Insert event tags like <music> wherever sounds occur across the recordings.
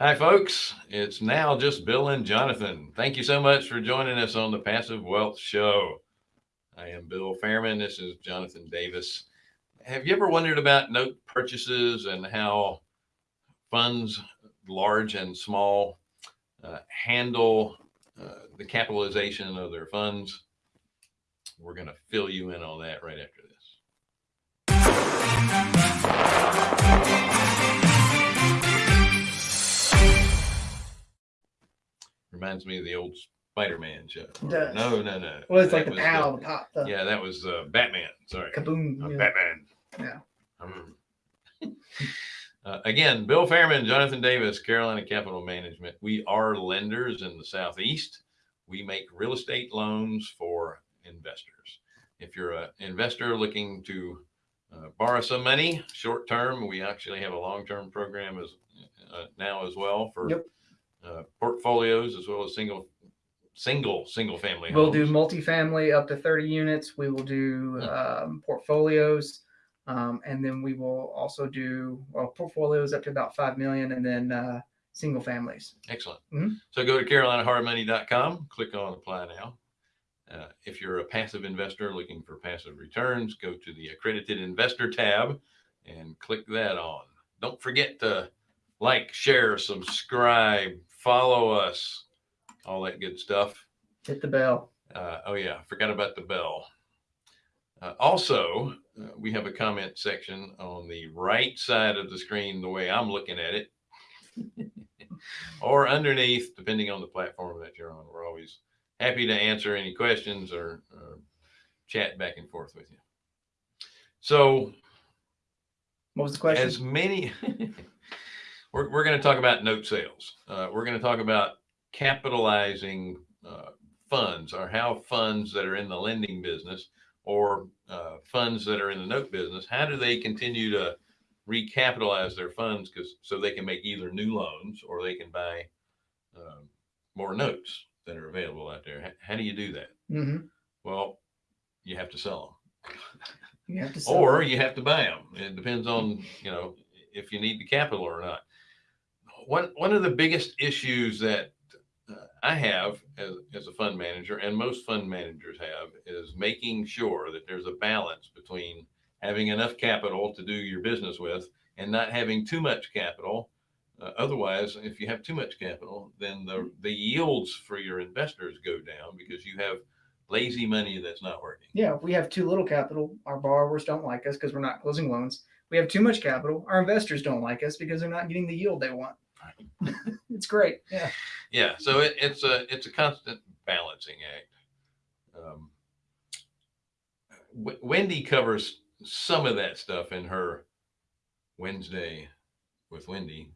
Hi, folks. It's now just Bill and Jonathan. Thank you so much for joining us on the Passive Wealth Show. I am Bill Fairman. This is Jonathan Davis. Have you ever wondered about note purchases and how funds, large and small, uh, handle uh, the capitalization of their funds? We're going to fill you in on that right after this. Reminds me of the old Spider-Man show. Does. No, no, no. Well, it's like the was pow, the pop, the Yeah, that was uh, Batman. Sorry. kaboom. Uh, yeah. Batman. Yeah. Um, <laughs> uh, again, Bill Fairman, Jonathan Davis, Carolina Capital Management. We are lenders in the Southeast. We make real estate loans for investors. If you're an investor looking to uh, borrow some money short term, we actually have a long term program as uh, now as well for Yep. Uh, portfolios as well as single single single family We'll homes. do multifamily up to 30 units. We will do Hmm. um, portfolios. Um, and then we will also do well, portfolios up to about 5 million and then uh, single families. Excellent. Mhm. So go to carolinahardmoney.com, click on apply now. Uh, if you're a passive investor looking for passive returns, go to the accredited investor tab and click that on. Don't forget to like, share, subscribe, follow us, all that good stuff. Hit the bell. Uh, oh yeah, forgot about the bell. Uh, also, uh, we have a comment section on the right side of the screen, the way I'm looking at it, <laughs> or underneath, depending on the platform that you're on. We're always happy to answer any questions or, or chat back and forth with you. So, What was the question? as many, <laughs> we're, we're going to talk about note sales. Uh, we're going to talk about capitalizing uh, funds or how funds that are in the lending business or uh, funds that are in the note business, how do they continue to recapitalize their funds because so they can make either new loans or they can buy um, more notes that are available out there. How, how do you do that? hmm Well, you have to sell them You have to sell or it. you have to buy them. It depends on, you know, if you need the capital or not. One, one of the biggest issues that uh, I have as, as a fund manager and most fund managers have is making sure that there's a balance between having enough capital to do your business with and not having too much capital. Uh, otherwise, if you have too much capital, then the, the yields for your investors go down because you have lazy money that's not working. Yeah, if we have too little capital, our borrowers don't like us because we're not closing loans. We have too much capital, our investors don't like us because they're not getting the yield they want. <laughs> it's great. Yeah. yeah so it, it's a it's a constant balancing act um, w- wendy covers some of that stuff in her wednesday with wendy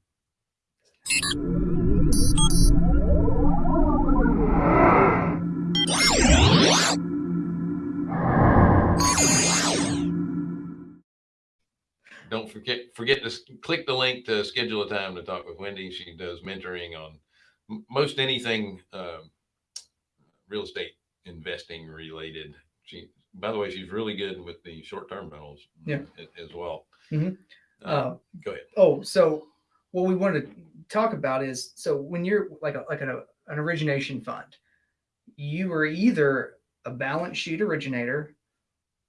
don't forget forget to click the link to schedule a time to talk with wendy she does mentoring on most anything um, real estate investing related. She, by the way, she's really good with the short term rentals Yeah. as well. Mhm. Uh, Uh, go ahead. Oh, so what we wanted to talk about is so when you're like a, like an, an origination fund, you are either a balance sheet originator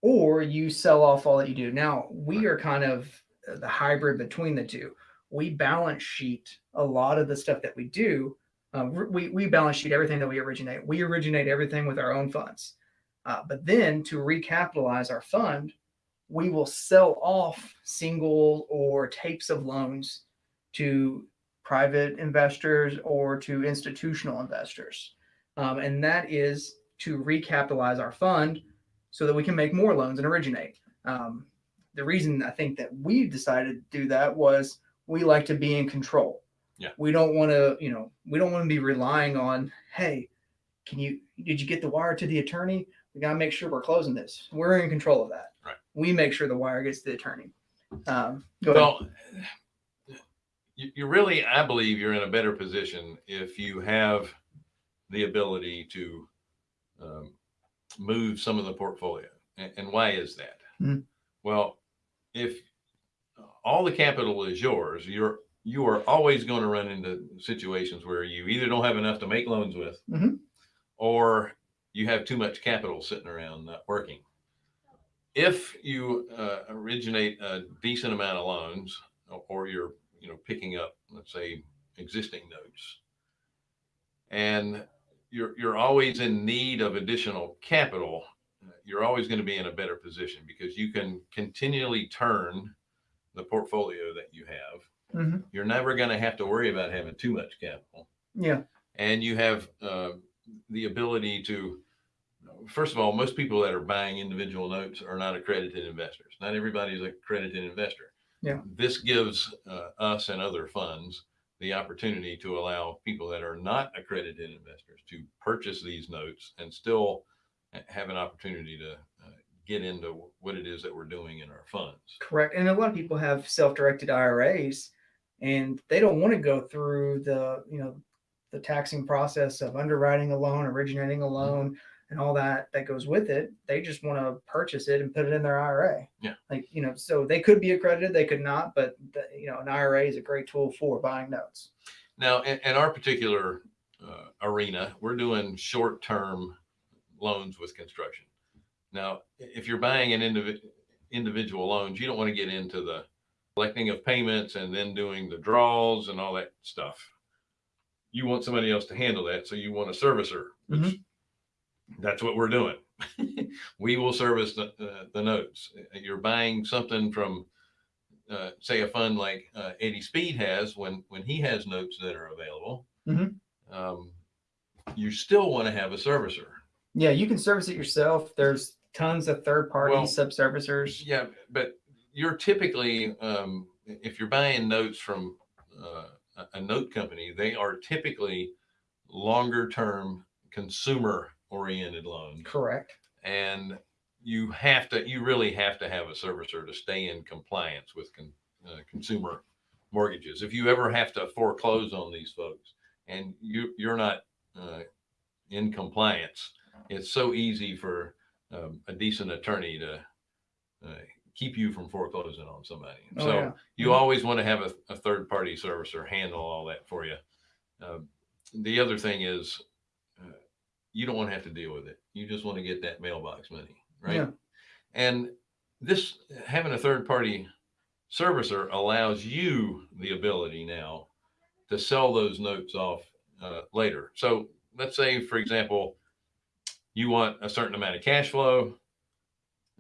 or you sell off all that you do. Now we are kind of the hybrid between the two. We balance sheet a lot of the stuff that we do. Um, we, we balance sheet everything that we originate. We originate everything with our own funds. Uh, but then to recapitalize our fund, we will sell off single or tapes of loans to private investors or to institutional investors. Um, and that is to recapitalize our fund so that we can make more loans and originate. Um, the reason I think that we decided to do that was we like to be in control. Yeah. We don't want to, you know, we don't want to be relying on, hey, can you, did you get the wire to the attorney? We got to make sure we're closing this. We're in control of that. Right. We make sure the wire gets to the attorney. Um, go. Well, you, you really, I believe you're in a better position if you have the ability to um, move some of the portfolio. And, and why is that? Mhm. Well, if all the capital is yours, you're you are always going to run into situations where you either don't have enough to make loans with Mhm. or you have too much capital sitting around not working. If you uh, originate a decent amount of loans or- or you're, you know, picking up, let's say, existing notes and you're, you're always in need of additional capital, you're always going to be in a better position because you can continually turn the portfolio that you have Mhm. you're never going to have to worry about having too much capital Yeah. and you have uh, the ability to first of all most people that are buying individual notes are not accredited investors not everybody's a accredited investor Yeah. this gives uh, us and other funds the opportunity to allow people that are not accredited investors to purchase these notes and still have an opportunity to uh, get into what it is that we're doing in our funds Correct. And a lot of people have self-directed IRAs and they don't want to go through the, you know, the taxing process of underwriting a loan, originating a Mm-hmm. loan and all that that goes with it. They just want to purchase it and put it in their IRA. Yeah. Like, you know, so they could be accredited, they could not, but the, you know, an IRA is a great tool for buying notes. Now, in, in our particular uh, arena, we're doing short-term loans with construction. Now, if you're buying an individ, individual loans, you don't want to get into the collecting of payments and then doing the draws and all that stuff. You want somebody else to handle that, so you want a servicer, which that's what we're doing. <laughs> we will service the, uh, the notes. You're buying something from uh, say a fund like uh, Eddie Speed has when when he has notes that are available, Mhm. um, you still want to have a servicer. Yeah, you can service it yourself. There's tons of third party Well, sub-servicers. Yeah, but you're typically um, if you're buying notes from uh, a- a note company, they are typically longer term consumer oriented loans, Correct. and you have to you really have to have a servicer to stay in compliance with con, uh, consumer mortgages. If you ever have to foreclose on these folks and you you're not uh, in compliance, it's so easy for um, a decent attorney to uh, keep you from foreclosing on somebody. Oh, so yeah. you Mhm. always want to have a, a third party servicer handle all that for you. Um, the other thing is you don't want to have to deal with it. You just want to get that mailbox money, right? Yeah. And this having a third party servicer allows you the ability now to sell those notes off uh, later. So let's say, for example, you want a certain amount of cash flow.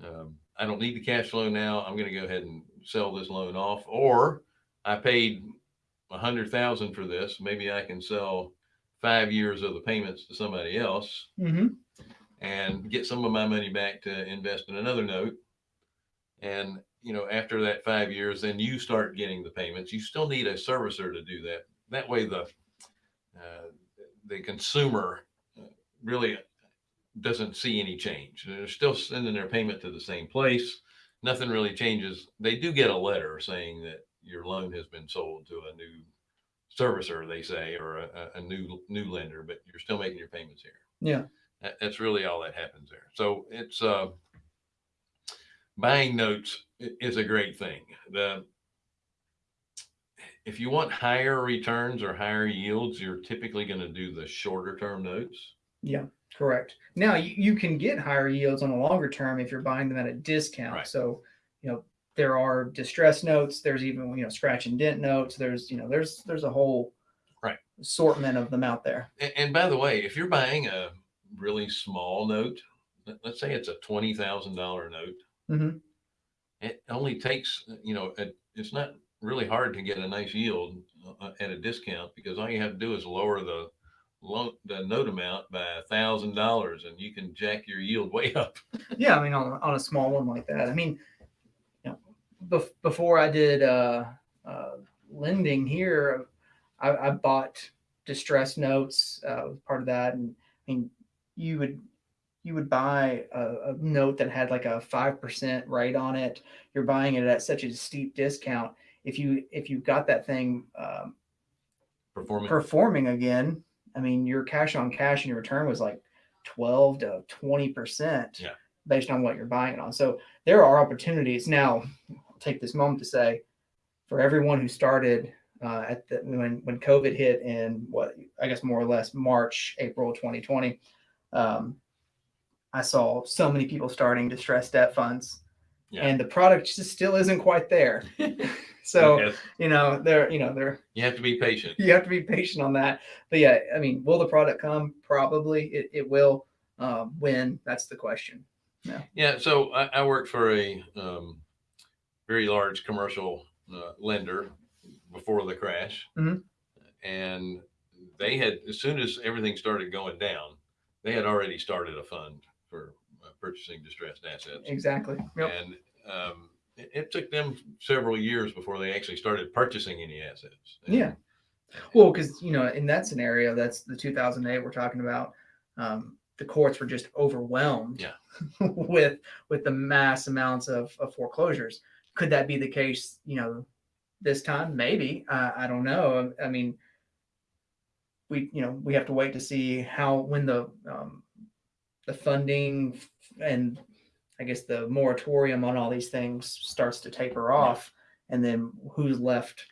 Um, I don't need the cash flow now. I'm going to go ahead and sell this loan off, or I paid a hundred thousand for this. Maybe I can sell five years of the payments to somebody else hmm and get some of my money back to invest in another note. And, you know, after that five years, then you start getting the payments. You still need a servicer to do that. That way the, uh, the consumer uh, really doesn't see any change. They're still sending their payment to the same place. Nothing really changes. They do get a letter saying that your loan has been sold to a new servicer, they say, or a, a- new, new lender, but you're still making your payments here. Yeah. That, that's really all that happens there. So it's uh, buying notes is a great thing. The if you want higher returns or higher yields, you're typically going to do the shorter term notes. Yeah, correct. Now you, you can get higher yields on a longer term if you're buying them at a discount. Right. So, you know, there are distress notes. There's even you know scratch and dent notes. There's you know there's there's a whole Right. assortment of them out there. And, and by the way, if you're buying a really small note, let- let's say it's a twenty thousand dollar note, hmm it only takes you know it, it's not really hard to get a nice yield uh, at a discount because all you have to do is lower the loan the note amount by a thousand dollars and you can jack your yield <laughs> way up Yeah, I mean on on a small one like that. I mean, bef- before I did uh, uh, lending here, I, I bought distress notes. Uh, was part of that, and I mean, you would you would buy a, a note that had like a five percent rate on it. You're buying it at such a steep discount. If you if you got that thing um, performing performing again, I mean, your cash on cash and your return was like 12 to 20% Yeah. based on what you're buying it on. So there are opportunities. Now, take this moment to say for everyone who started uh, at the when when COVID hit in what I guess more or less March April 2020. Um, I saw so many people starting distressed debt funds, Yeah. and the product just still isn't quite there. <laughs> so Yes, you know they're you know they're You have to be patient. you have to be patient on that. But yeah, I mean, will the product come? Probably it, it will. Um, when that's the question. Yeah, Yeah. so I, I worked for a um, very large commercial uh, lender before the crash, Mhm. and they had as soon as everything started going down, they had already started a fund for uh, purchasing distressed assets, Exactly. Yep. and um, it, it took them several years before they actually started purchasing any assets. And- Yeah. Well, because you know, in that scenario, that's the 2008 we're talking about. Um, the courts were just overwhelmed Yeah. <laughs> with with the mass amounts of, of foreclosures. Could that be the case? You know, this time maybe. Uh, I don't know. I mean, we you know we have to wait to see how when the um, the funding and I guess the moratorium on all these things starts to taper off, and then who's left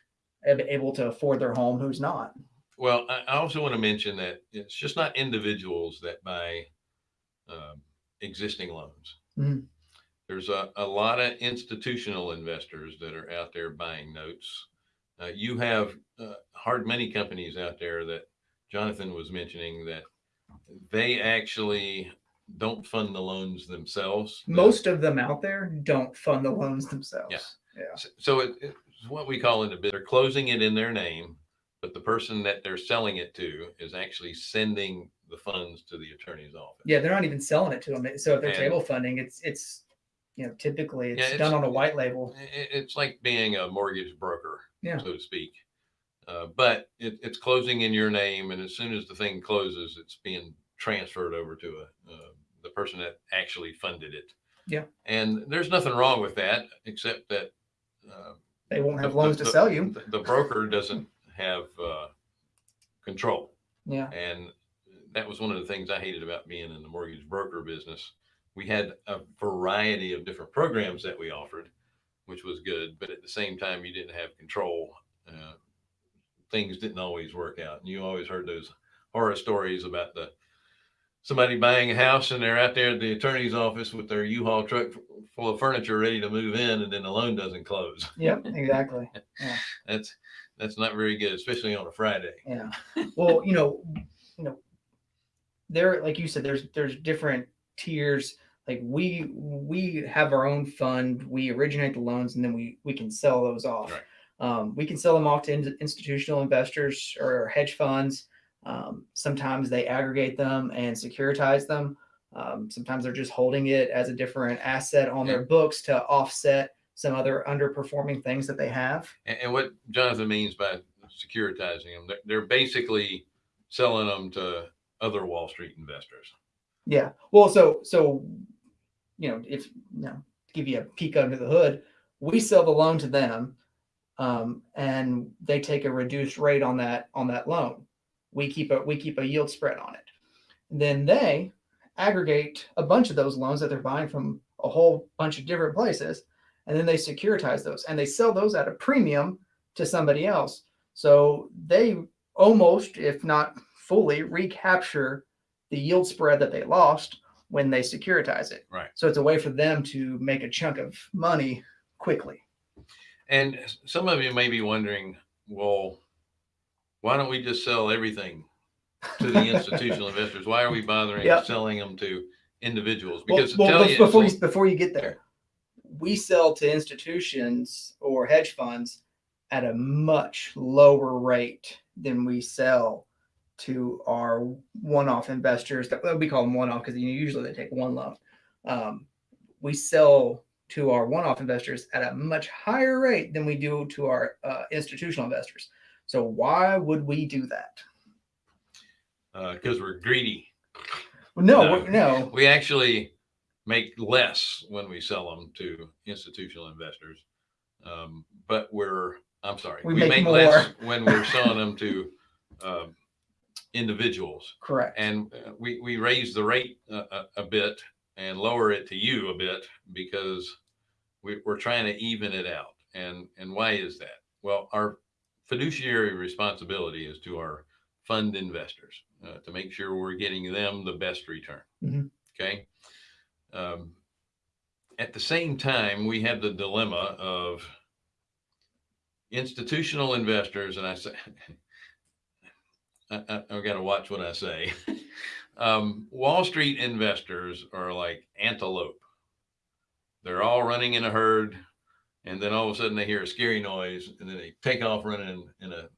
able to afford their home, who's not. Well, I, I also want to mention that it's just not individuals that buy um, existing loans. Mhm. There's a, a lot of institutional investors that are out there buying notes. Uh, you have uh, hard money companies out there that Jonathan was mentioning that they actually don't fund the loans themselves. Most of them out there don't fund the loans themselves. Yeah. Yeah. S- So it, it's what we call it the bit, they're closing it in their name, but the person that they're selling it to is actually sending the funds to the attorney's office. Yeah, they're not even selling it to them. So if they're And- table funding, it's it's you know typically it's, Yeah, it's- done on a white label. It's like being a mortgage broker, Yeah. so to speak. Uh, but it, it's closing in your name, and as soon as the thing closes, it's being transferred over to a, uh, the person that actually funded it. Yeah. And there's nothing wrong with that, except that uh, They won't have the- loans the- to sell you. the- The broker doesn't have uh, control. Yeah. And that was one of the things I hated about being in the mortgage broker business. We had a variety of different programs that we offered, which was good, but at the same time, you didn't have control. Uh, things didn't always work out. And you always heard those horror stories about the somebody buying a house and they're out there at the attorney's office with their U-Haul truck full of furniture ready to move in, and then the loan doesn't close. <laughs> Yep, exactly. That's that's not very good, especially on a Friday. Yeah. Well, you know, you know, there, like you said, there's there's different tiers. Like we we have our own fund. We originate the loans, and then we we can sell those off. Right. Um, we can sell them off to in- institutional investors or hedge funds. Um, sometimes they aggregate them and securitize them. Um, sometimes they're just holding it as a different asset on their books to offset some other underperforming things that they have. And, and what Jonathan means by securitizing them, they're, they're basically selling them to other Wall Street investors. Yeah. Well, so so you know, if you know, give you a peek under the hood, we sell the loan to them, um, and they take a reduced rate on that on that loan. We keep a we keep a yield spread on it. Then they aggregate a bunch of those loans that they're buying from a whole bunch of different places, and then they securitize those and they sell those at a premium to somebody else. So they almost, if not fully, recapture the yield spread that they lost when they securitize it. Right. So it's a way for them to make a chunk of money quickly. And some of you may be wondering, well, why don't we just sell everything to the <laughs> institutional investors? Why are we bothering Yep. selling them to individuals? Because well, tell you, before you before you get there, we sell to institutions or hedge funds at a much lower rate than we sell to our one-off investors. That we call them one-off because usually they take one loan. Um, we sell to our one-off investors at a much higher rate than we do to our uh, institutional investors. So why would we do that? because uh, we're greedy. Well, no, No. no. We actually make less when we sell them to institutional investors. Um, but we're, I'm sorry, We we, make make, less when we're selling them to um, individuals. Correct. And uh, we, we raise the rate a, a, a bit and lower it to you a bit because we, we're trying to even it out. And, and why is that? Well, our fiduciary responsibility is to our fund investors uh, to make sure we're getting them the best return. Mhm. Okay. Um, at the same time, we have the dilemma of institutional investors, and I say, <laughs> I, I, I've got to watch what I say. <laughs> um, Wall Street investors are like antelope. They're all running in a herd, and then all of a sudden they hear a scary noise, and then they take off running in, in a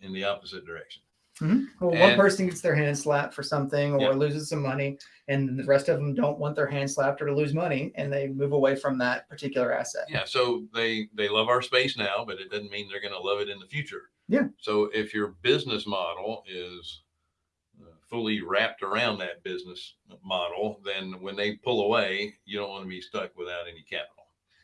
in the opposite direction. Well, one person gets their hand slapped for something or Yeah. loses some money, and the rest of them don't want their hand slapped or to lose money, and they move away from that particular asset. Yeah, so they they love our space now, but it doesn't mean they're going to love it in the future. Yeah. So if your business model is uh, fully wrapped around that business model, then when they pull away, you don't want to be stuck without any capital.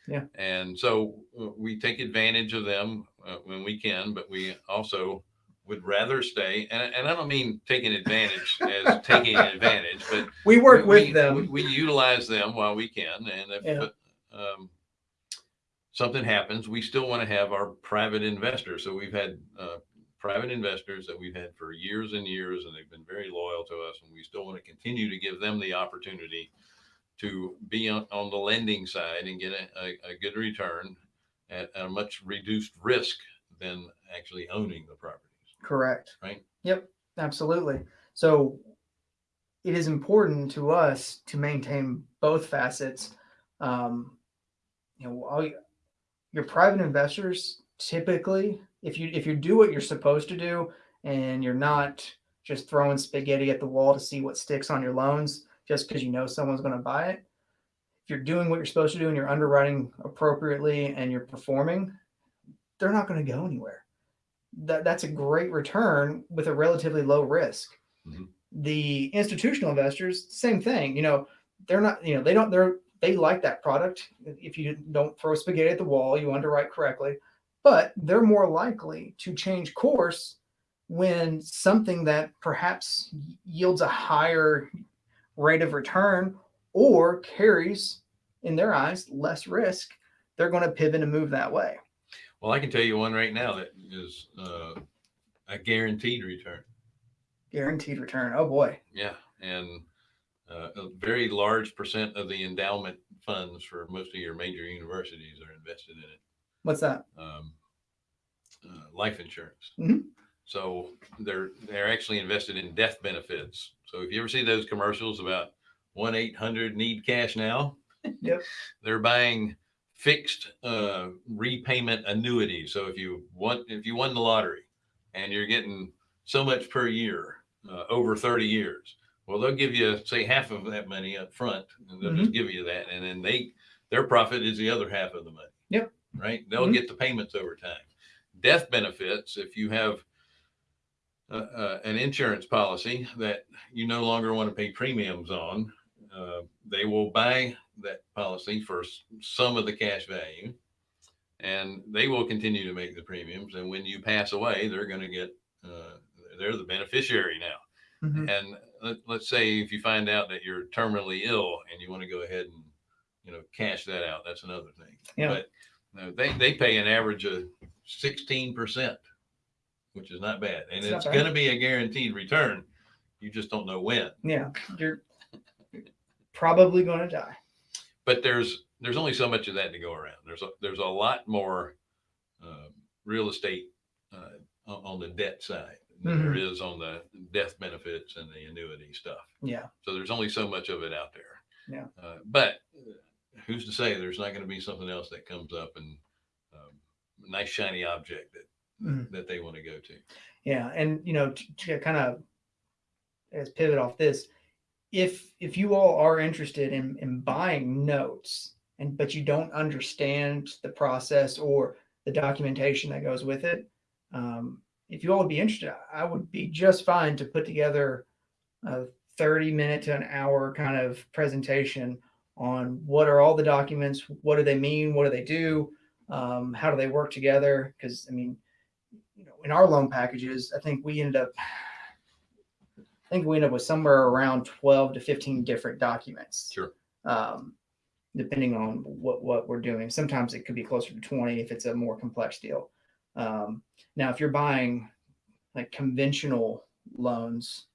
Yeah. And so uh, we take advantage of them uh, when we can, but we also would rather stay. And, and I don't mean taking advantage <laughs> as taking advantage, but We work we- with we- them. We, we utilize them while we can, and if Yeah. um, something happens, we still want to have our private investors. So we've had uh, private investors that we've had for years and years, and they've been very loyal to us, and we still want to continue to give them the opportunity to be on, on the lending side and get a, a, a good return at a much reduced risk than actually owning the properties. Correct. Right. Yep. Absolutely. So it is important to us to maintain both facets. Um, you know, your private investors typically, if you if you do what you're supposed to do, and you're not just throwing spaghetti at the wall to see what sticks on your loans, just because you know someone's going to buy it. If you're doing what you're supposed to do and you're underwriting appropriately and you're performing, they're not going to go anywhere that that's a great return with a relatively low risk. Mhm. The institutional investors, same thing. You know, they're not. You know, they don't. They're they like that product. If you don't throw spaghetti at the wall, you underwrite correctly. But they're more likely to change course when something that perhaps yields a higher rate of return or carries, in their eyes, less risk. They're going to pivot and move that way. Well, I can tell you one right now that is uh, a guaranteed return. Guaranteed return. Oh boy. Yeah, and uh, a very large percent of the endowment funds for most of your major universities are invested in it. What's that? Um, uh, life insurance. Mhm. So they're they're actually invested in death benefits. So if you ever see those commercials about one eight hundred need cash now, <laughs> Yep. they're buying fixed uh, repayment annuities. So if you want if you won the lottery and you're getting so much per year uh, over 30 years, well they'll give you say half of that money up front and they'll just give you that and then they their profit is the other half of the money. Yep. Right? They'll Mhm. get the payments over time. Death benefits if you have uh, uh, an insurance policy that you no longer want to pay premiums on, uh, they will buy that policy for some of the cash value and they will continue to make the premiums. And when you pass away, they're going to get, uh, they're the beneficiary now. Mhm. And let, let's say if you find out that you're terminally ill and you want to go ahead and, you know, cash that out, that's another thing. Yeah. But uh, they, they pay an average of 16%, which is not bad. And It's it's going to be a guaranteed return. You just don't know when. Yeah, you're probably going to die. but there's there's only so much of that to go around. There's a, there's a lot more uh, real estate uh, on the debt side than there is on the death benefits and the annuity stuff. Yeah, So there's only so much of it out there. Yeah. Uh, but uh, who's to say there's not going to be something else that comes up and um, a nice shiny object that Mhm. that they want to go to. yeah, and you know, to, to kind of as pivot off this, if if you all are interested in in buying notes and but you don't understand the process or the documentation that goes with it, um, if you all would be interested, I would be just fine to put together a 30 minute to an hour kind of presentation on what are all the documents, what do they mean, what do they do, um, how do they work together? Because I mean, you know, in our loan packages, I think we ended up, I think we ended up with somewhere around 12 to 15 different documents. Sure. Um, depending on what, what we're doing. Sometimes it could be closer to 20 if it's a more complex deal. Um, now, if you're buying like conventional loans,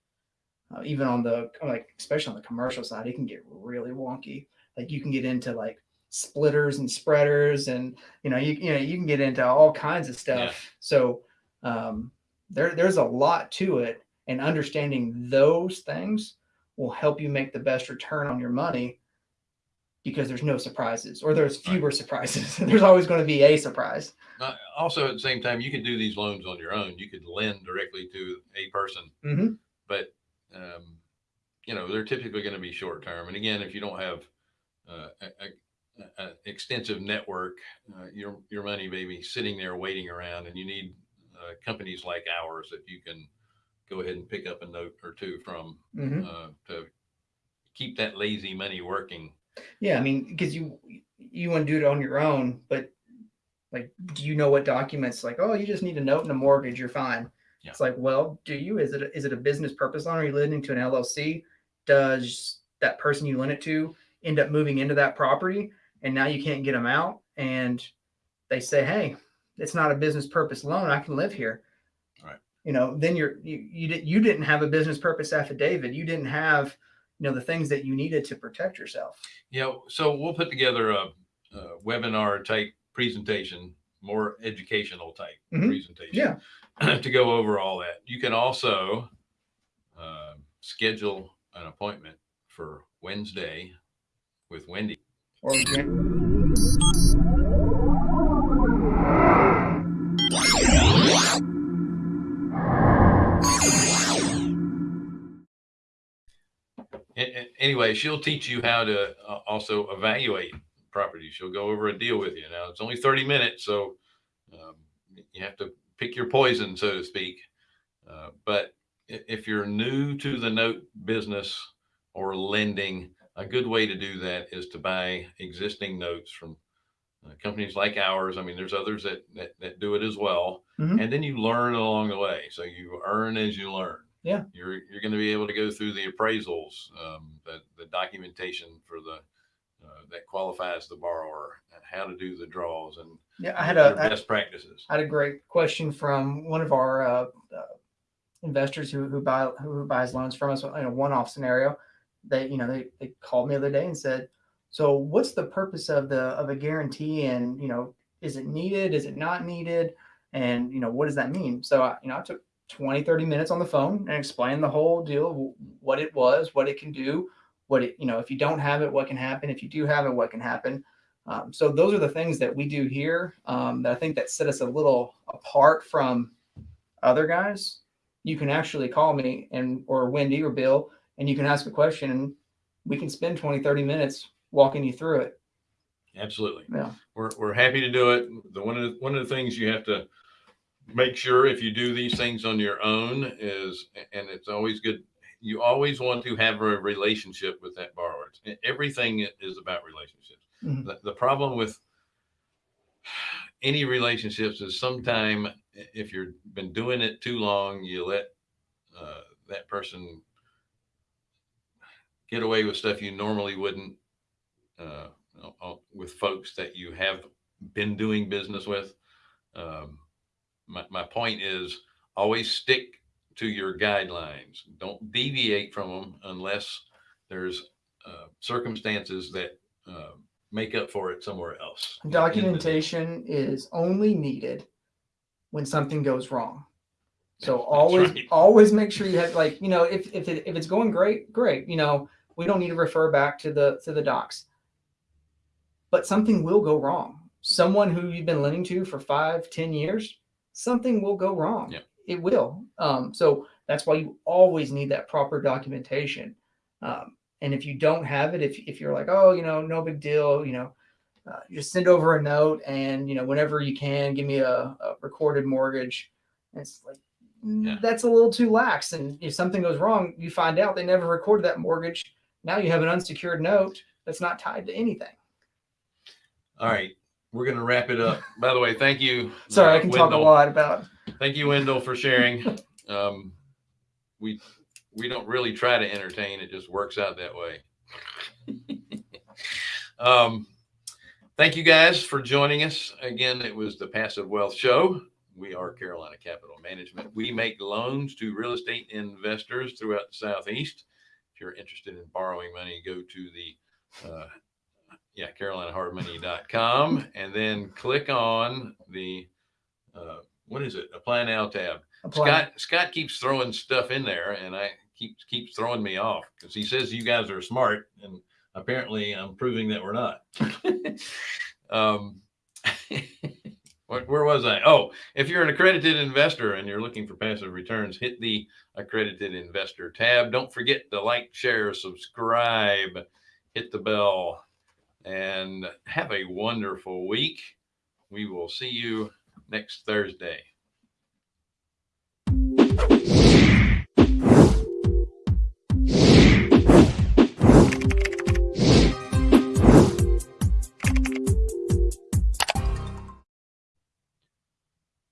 uh, even on the like especially on the commercial side, it can get really wonky. Like you can get into like splitters and spreaders, and you know you you know you can get into all kinds of stuff. Yeah. So um, there there's a lot to it, and understanding those things will help you make the best return on your money because there's no surprises or there's Right. fewer surprises. <laughs> there's always going to be a surprise. Uh, also, at the same time, you could do these loans on your own. You could lend directly to a person, hmm but um, you know they're typically going to be short term. And again, if you don't have uh, a, a, a extensive network, uh, your your money may be sitting there waiting around, and you need uh, companies like ours that you can go ahead and pick up a note or two from hmm uh, to keep that lazy money working. Yeah, I mean, because you you want to do it on your own, but like, do you know what documents? Like, oh, you just need a note and a mortgage, you're fine. Yeah. It's like, well, do you? Is it a, is it a business purpose loan? Are you lending to an LLC? Does that person you lend it to end up moving into that property, and now you can't get them out? And they say, hey, it's not a business purpose loan. I can live here. Right. You know, then you're you you, you didn't have a business purpose affidavit. You didn't have you know the things that you needed to protect yourself. Yeah, so we'll put together a, a webinar type presentation, more educational type Mhm. presentation. Yeah. <clears throat> to go over all that. You can also uh, schedule an appointment for Wednesday with Wendy. Or Anyway, she'll teach you how to uh, also evaluate properties. She'll go over a deal with you. Now it's only 30 minutes, so um, you have to pick your poison, so to speak. Uh, but if you're new to the note business or lending, a good way to do that is to buy existing notes from uh, companies like ours. I mean, there's others that, that, that do it as well. Mhm. And then you learn along the way. So you earn as you learn. Yeah. You're, you're going to be able to go through the appraisals, um, the, the documentation for the, uh, that qualifies the borrower and how to do the draws and yeah, I had a I best practices. I had a great question from one of our uh, uh, investors who who buy who buys loans from us in a one-off scenario. They you know they they called me the other day and said, so what's the purpose of the of a guarantee and you know is it needed is it not needed and you know what does that mean? So I, you know I took 20 30 minutes on the phone and explain the whole deal what it was what it can do what it you know if you don't have it what can happen if you do have it what can happen um, so those are the things that we do here um, that I think that set us a little apart from other guys. You can actually call me and or Wendy or Bill and you can ask a question and we can spend 20, 30 minutes walking you through it. Absolutely. Yeah. We're, we're happy to do it. The one of the, one of the things you have to make sure if you do these things on your own is, and it's always good, you always want to have a relationship with that borrower. Everything is about relationships. Mhm. The, the problem with <sighs> any relationships is sometime if you've been doing it too long, you let uh, that person get away with stuff you normally wouldn't uh, with folks that you have been doing business with. Um, my, my point is always stick to your guidelines. Don't deviate from them unless there's uh, circumstances that uh, make up for it somewhere else. Documentation is only needed when something goes wrong. So That's always right. always make sure you have like, you know, if if it, if it's going great, great. You know, we don't need to refer back to the to the docs. But something will go wrong. Someone who you've been lending to for five, ten years, something will go wrong. Yeah. It will. Um, so that's why you always need that proper documentation. Um, and if you don't have it, if if you're like, oh, you know, no big deal, you know, uh, just send over a note and you know whenever you can give me a, a recorded mortgage and it's like mm, Yeah. that's a little too lax and if something goes wrong you find out they never recorded that mortgage now you have an unsecured note that's not tied to anything All right. We're going to wrap it up. By the way, thank you. sorry uh, i can talk a lot about Thank you, Wendell, for sharing. Um, we we don't really try to entertain; it just works out that way. <laughs> um, thank you guys for joining us again. It was the Passive Wealth Show We are Carolina Capital Management. We make loans to real estate investors throughout the Southeast. If you're interested in borrowing money, go to the, uh, yeah, carolinahardmoney.com and then click on the, uh, what is it? Apply now tab. Apply. Scott, Scott keeps throwing stuff in there and I keeps, keeps throwing me off because he says you guys are smart and apparently I'm proving that we're not. <laughs> um, <laughs> where was I? Oh, if you're an accredited investor and you're looking for passive returns, hit the accredited investor tab. Don't forget to like, share, subscribe, hit the bell, and have a wonderful week. We will see you next Thursday.